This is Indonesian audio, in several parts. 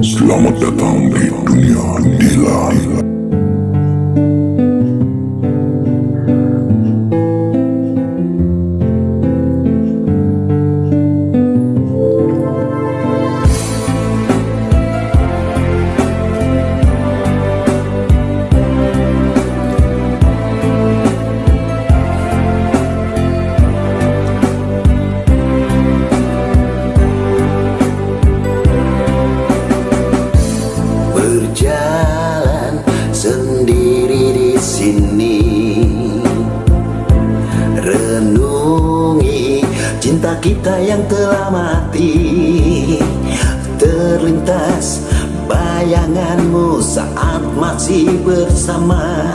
Selamat datang di dunia Dilan. Cinta kita yang telah mati. Terlintas bayanganmu saat masih bersama.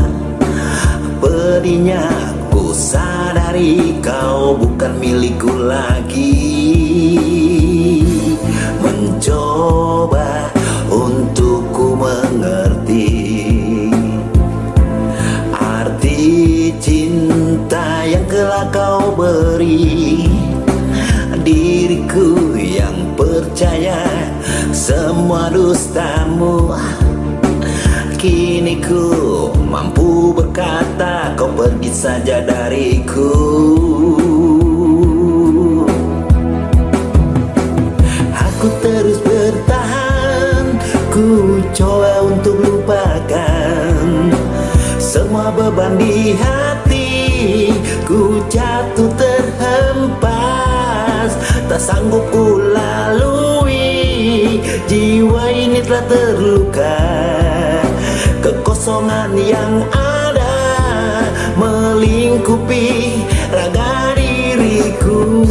Pedihnya ku sadari kau bukan milikku lagi percaya semua dustamu. Kini ku mampu berkata kau pergi saja dariku. Aku terus bertahan Ku coba untuk lupakan Semua beban di hati. Ku jatuh terhempas Tak sanggup lalui Jiwa ini telah terluka. Kekosongan yang ada Melingkupi raga diriku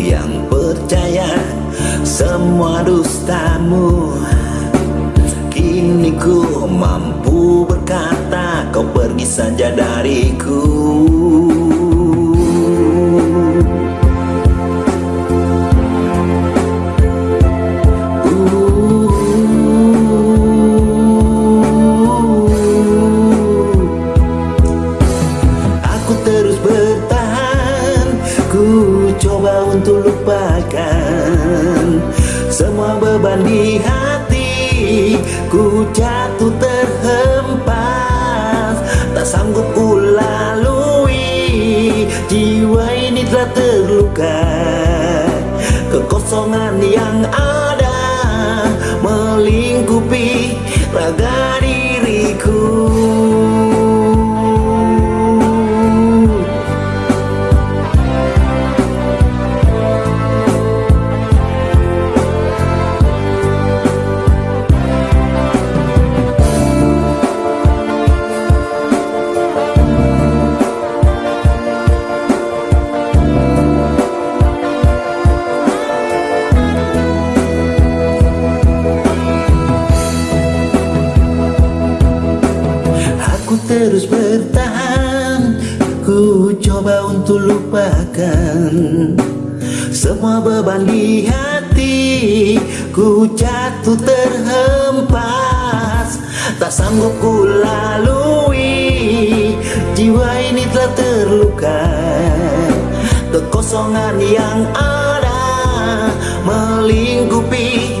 yang percaya semua dustamu. Kini ku mampu berkata kau pergi saja dariku untuk lupakan. Semua beban di hati Ku jatuh terhempas. Tak sanggup ku lalui Jiwa ini telah terluka. Kekosongan yang ada Melingkupi raga Aku terus bertahan. Ku coba untuk lupakan Semua beban di hati. Ku jatuh terhempas. Tak sanggup ku lalui. Jiwa ini telah terluka. Kekosongan yang ada Melingkupi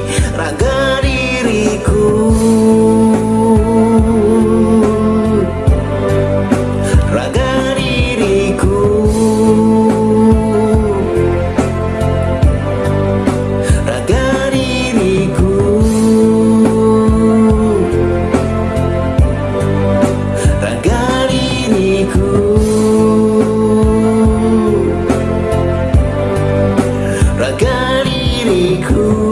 cool.